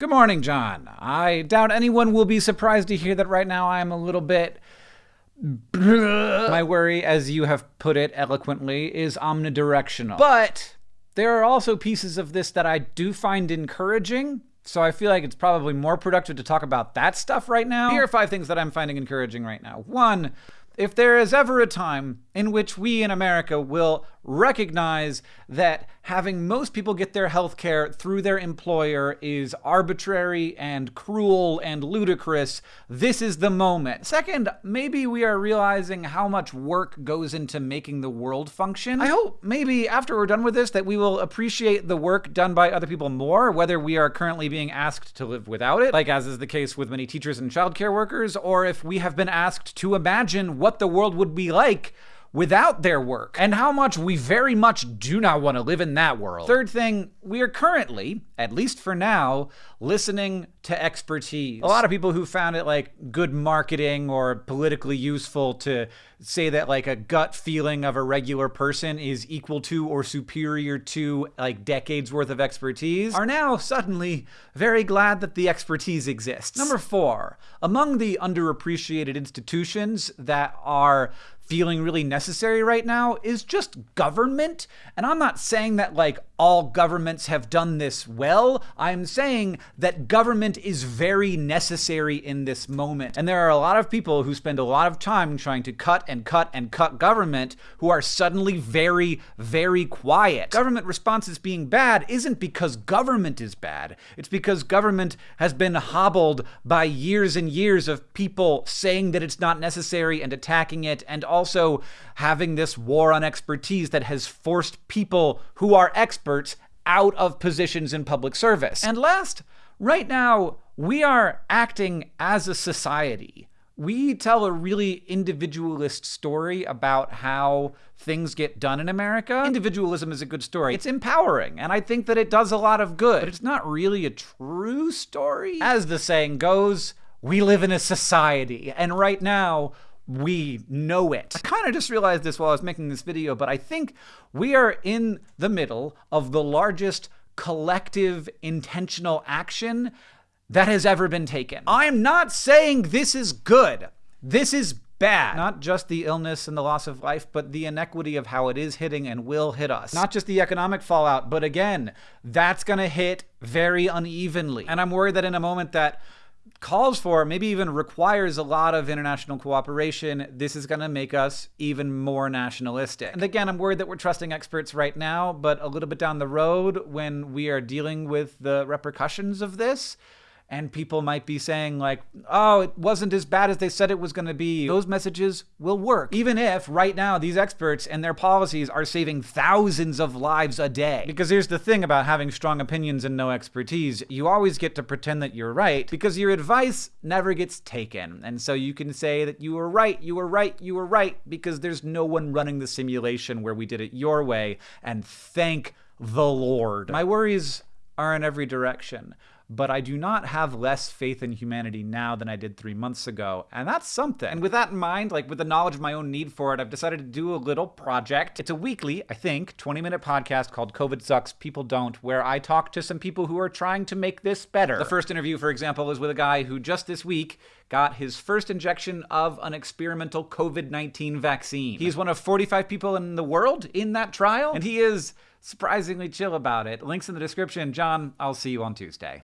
Good morning, John. I doubt anyone will be surprised to hear that right now I'm a little bit. My worry, as you have put it eloquently, is omnidirectional. But there are also pieces of this that I do find encouraging. So I feel like it's probably more productive to talk about that stuff right now. Here are five things that I'm finding encouraging right now. One, if there is ever a time in which we in America will recognize that having most people get their health care through their employer is arbitrary and cruel and ludicrous, this is the moment. Second, maybe we are realizing how much work goes into making the world function. I hope maybe after we're done with this that we will appreciate the work done by other people more, whether we are currently being asked to live without it, like as is the case with many teachers and childcare workers, or if we have been asked to imagine what the world would be like without their work, and how much we very much do not want to live in that world. Third thing, we are currently, at least for now, listening to expertise. A lot of people who found it like good marketing or politically useful to say that like a gut feeling of a regular person is equal to or superior to like decades worth of expertise are now suddenly very glad that the expertise exists. Number four, among the underappreciated institutions that are feeling really necessary right now is just government. And I'm not saying that like all governments have done this well. I'm saying that government is very necessary in this moment. And there are a lot of people who spend a lot of time trying to cut and cut and cut government who are suddenly very, very quiet. Government responses being bad isn't because government is bad. It's because government has been hobbled by years and years of people saying that it's not necessary and attacking it and also having this war on expertise that has forced people who are experts out of positions in public service. And last, right now, we are acting as a society. We tell a really individualist story about how things get done in America. Individualism is a good story. It's empowering, and I think that it does a lot of good, but it's not really a true story. As the saying goes, we live in a society, and right now, we know it. I kind of just realized this while I was making this video, but I think we are in the middle of the largest collective intentional action that has ever been taken. I'm not saying this is good. This is bad. Not just the illness and the loss of life, but the inequity of how it is hitting and will hit us. Not just the economic fallout, but again, that's gonna hit very unevenly. And I'm worried that in a moment that calls for, maybe even requires a lot of international cooperation, this is going to make us even more nationalistic. And again, I'm worried that we're trusting experts right now, but a little bit down the road, when we are dealing with the repercussions of this, and people might be saying like, oh, it wasn't as bad as they said it was going to be. Those messages will work. Even if right now these experts and their policies are saving thousands of lives a day. Because here's the thing about having strong opinions and no expertise. You always get to pretend that you're right because your advice never gets taken. And so you can say that you were right, you were right, you were right because there's no one running the simulation where we did it your way. And thank the Lord. My worries are in every direction but I do not have less faith in humanity now than I did three months ago, and that's something. And with that in mind, like with the knowledge of my own need for it, I've decided to do a little project. It's a weekly, I think, 20 minute podcast called COVID Sucks, People Don't, where I talk to some people who are trying to make this better. The first interview, for example, is with a guy who just this week got his first injection of an experimental COVID 19 vaccine. He's one of 45 people in the world in that trial, and he is surprisingly chill about it. Links in the description. John, I'll see you on Tuesday.